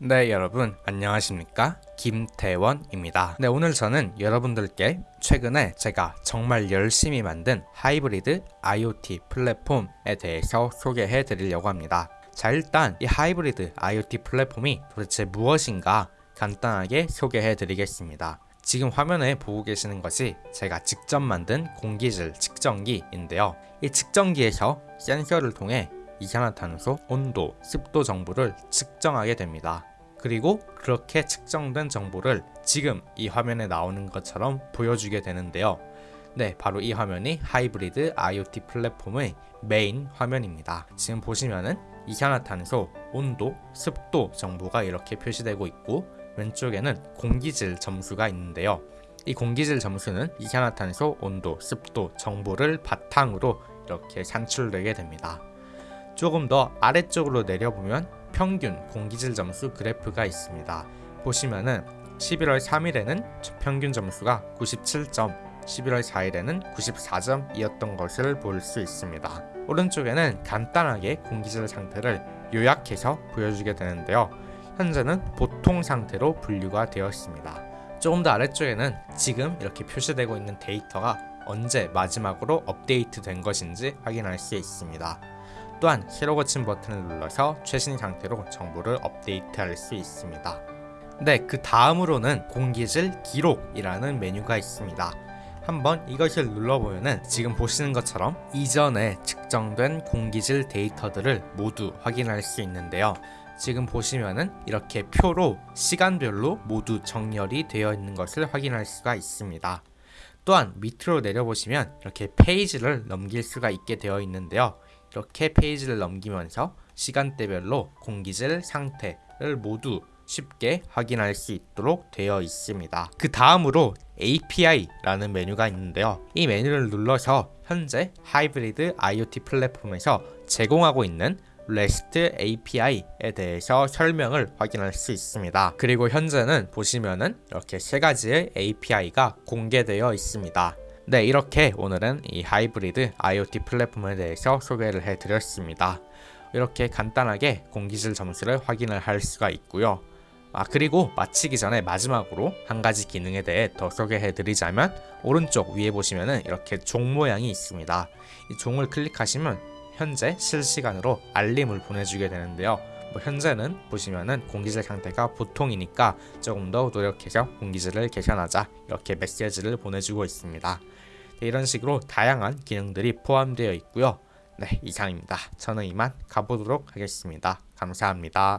네 여러분. 안녕하십니까? 김태원입니다. 네 오늘 저는 여러분들께 최근에 제가 정말 열심히 만든 하이브리드 IoT 플랫폼에 대해서 소개해 드리려고 합니다. 자 일단 이 하이브리드 IoT 플랫폼이 도대체 무엇인가 간단하게 소개해 드리겠습니다. 지금 화면에 보고 계시는 것이 제가 직접 만든 공기질 측정기인데요. 이 측정기에서 센서를 통해 이산화탄소, 온도, 습도 정보를 측정하게 됩니다. 그리고 그렇게 측정된 정보를 지금 이 화면에 나오는 것처럼 보여주게 되는데요. 네, 바로 이 화면이 하이브리드 IoT 플랫폼의 메인 화면입니다. 지금 보시면은 이산화탄소, 온도, 습도 정보가 이렇게 표시되고 있고 왼쪽에는 공기질 점수가 있는데요. 이 공기질 점수는 이산화탄소, 온도, 습도 정보를 바탕으로 이렇게 산출되게 됩니다. 조금 더 아래쪽으로 내려보면 평균 공기질 점수 그래프가 있습니다. 보시면은 11월 3일에는 평균 점수가 97점, 11월 4일에는 94점이었던 것을 볼 수 있습니다. 오른쪽에는 간단하게 공기질 상태를 요약해서 보여주게 되는데요. 현재는 보통 상태로 분류가 되었습니다. 조금 더 아래쪽에는 지금 이렇게 표시되고 있는 데이터가 언제 마지막으로 업데이트 된 것인지 확인할 수 있습니다. 또한 새로 고친 버튼을 눌러서 최신 상태로 정보를 업데이트할 수 있습니다. 네, 그 다음으로는 공기질 기록이라는 메뉴가 있습니다. 한번 이것을 눌러보면 지금 보시는 것처럼 이전에 측정된 공기질 데이터들을 모두 확인할 수 있는데요. 지금 보시면은 이렇게 표로 시간별로 모두 정렬이 되어 있는 것을 확인할 수가 있습니다. 또한 밑으로 내려보시면 이렇게 페이지를 넘길 수가 있게 되어 있는데요. 이렇게 페이지를 넘기면서 시간대별로 공기질 상태를 모두 쉽게 확인할 수 있도록 되어 있습니다. 그 다음으로 API라는 메뉴가 있는데요. 이 메뉴를 눌러서 현재 하이브리드 IoT 플랫폼에서 제공하고 있는 REST API에 대해서 설명을 확인할 수 있습니다. 그리고 현재는 보시면은 이렇게 세 가지의 API가 공개되어 있습니다. 네 이렇게 오늘은 이 하이브리드 IoT 플랫폼에 대해서 소개를 해드렸습니다. 이렇게 간단하게 공기질 점수를 확인을 할 수가 있고요. 아 그리고 마치기 전에 마지막으로 한 가지 기능에 대해 더 소개해 드리자면 오른쪽 위에 보시면은 이렇게 종 모양이 있습니다. 이 종을 클릭하시면 현재 실시간으로 알림을 보내주게 되는데요. 뭐 현재는 보시면은 공기질 상태가 보통이니까 조금 더 노력해서 공기질을 개선하자 이렇게 메시지를 보내주고 있습니다. 네, 이런 식으로 다양한 기능들이 포함되어 있고요. 네 이상입니다. 저는 이만 가보도록 하겠습니다. 감사합니다.